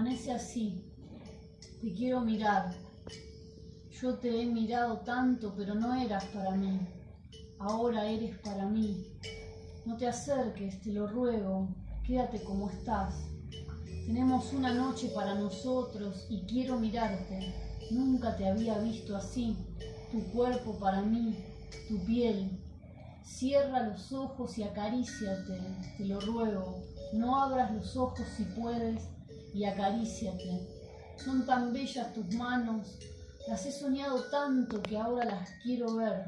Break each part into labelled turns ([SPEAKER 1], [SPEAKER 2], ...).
[SPEAKER 1] Permanece así. Te quiero mirar. Yo te he mirado tanto, pero no eras para mí. Ahora eres para mí. No te acerques, te lo ruego. Quédate como estás. Tenemos una noche para nosotros y quiero mirarte. Nunca te había visto así. Tu cuerpo para mí, tu piel. Cierra los ojos y acaríciate, te lo ruego. No abras los ojos si puedes y acaríciate. Son tan bellas tus manos, las he soñado tanto que ahora las quiero ver.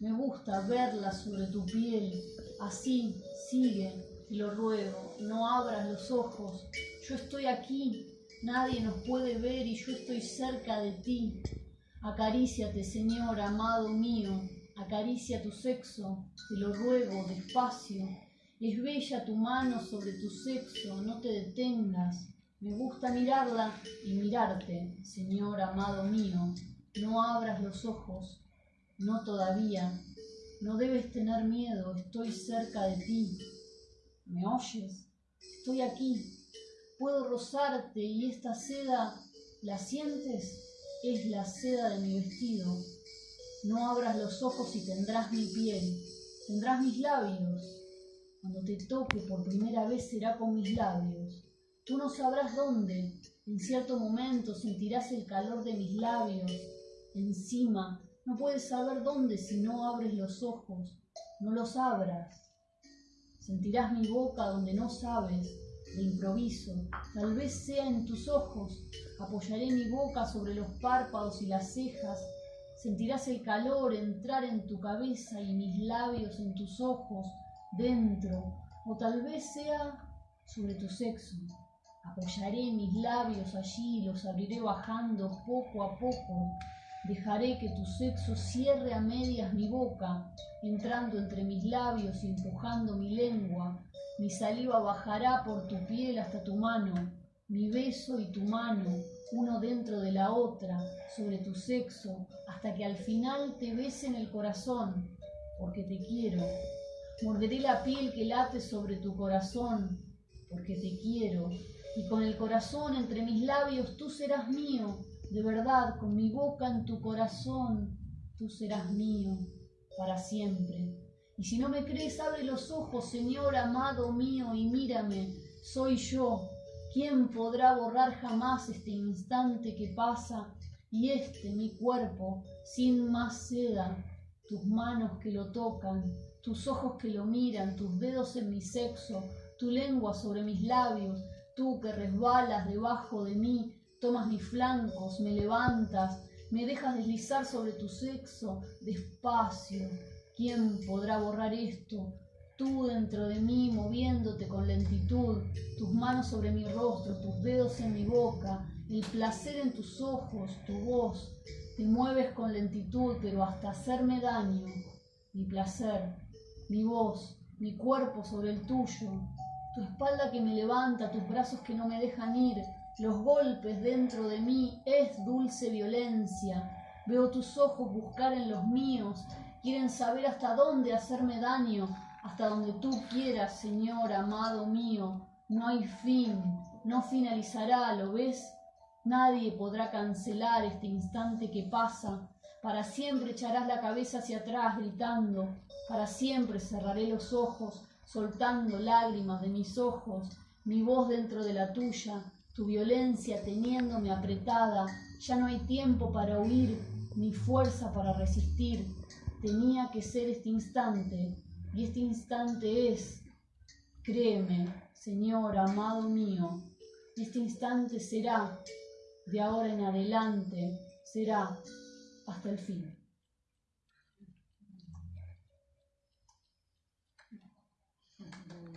[SPEAKER 1] Me gusta verlas sobre tu piel. Así, sigue, te lo ruego, no abras los ojos. Yo estoy aquí, nadie nos puede ver y yo estoy cerca de ti. Acaríciate, Señor, amado mío, acaricia tu sexo, te lo ruego, despacio. Es bella tu mano sobre tu sexo, no te detengas. Me gusta mirarla y mirarte, Señor amado mío. No abras los ojos, no todavía. No debes tener miedo, estoy cerca de ti. ¿Me oyes? Estoy aquí. Puedo rozarte y esta seda, ¿la sientes? Es la seda de mi vestido. No abras los ojos y tendrás mi piel, tendrás mis labios. Cuando te toque por primera vez será con mis labios. Tú no sabrás dónde. En cierto momento sentirás el calor de mis labios. Encima, no puedes saber dónde si no abres los ojos. No los abras. Sentirás mi boca donde no sabes, de improviso. Tal vez sea en tus ojos. Apoyaré mi boca sobre los párpados y las cejas. Sentirás el calor entrar en tu cabeza y mis labios en tus ojos, dentro. O tal vez sea sobre tu sexo. Apoyaré mis labios allí y los abriré bajando poco a poco. Dejaré que tu sexo cierre a medias mi boca, entrando entre mis labios y empujando mi lengua. Mi saliva bajará por tu piel hasta tu mano, mi beso y tu mano, uno dentro de la otra, sobre tu sexo, hasta que al final te bese en el corazón, porque te quiero. Morderé la piel que late sobre tu corazón, porque te quiero y con el corazón entre mis labios tú serás mío, de verdad, con mi boca en tu corazón, tú serás mío para siempre. Y si no me crees, abre los ojos, Señor amado mío, y mírame, soy yo. ¿Quién podrá borrar jamás este instante que pasa y este mi cuerpo sin más seda? Tus manos que lo tocan, tus ojos que lo miran, tus dedos en mi sexo, tu lengua sobre mis labios, Tú que resbalas debajo de mí, tomas mis flancos, me levantas, me dejas deslizar sobre tu sexo, despacio. ¿Quién podrá borrar esto? Tú dentro de mí, moviéndote con lentitud, tus manos sobre mi rostro, tus dedos en mi boca, el placer en tus ojos, tu voz. Te mueves con lentitud, pero hasta hacerme daño. Mi placer, mi voz, mi cuerpo sobre el tuyo, tu espalda que me levanta, tus brazos que no me dejan ir, los golpes dentro de mí, es dulce violencia. Veo tus ojos buscar en los míos, quieren saber hasta dónde hacerme daño, hasta donde tú quieras, Señor amado mío. No hay fin, no finalizará, ¿lo ves? Nadie podrá cancelar este instante que pasa. Para siempre echarás la cabeza hacia atrás gritando, para siempre cerraré los ojos soltando lágrimas de mis ojos, mi voz dentro de la tuya, tu violencia teniéndome apretada, ya no hay tiempo para huir, ni fuerza para resistir. Tenía que ser este instante, y este instante es. Créeme, Señor amado mío, este instante será, de ahora en adelante, será hasta el fin.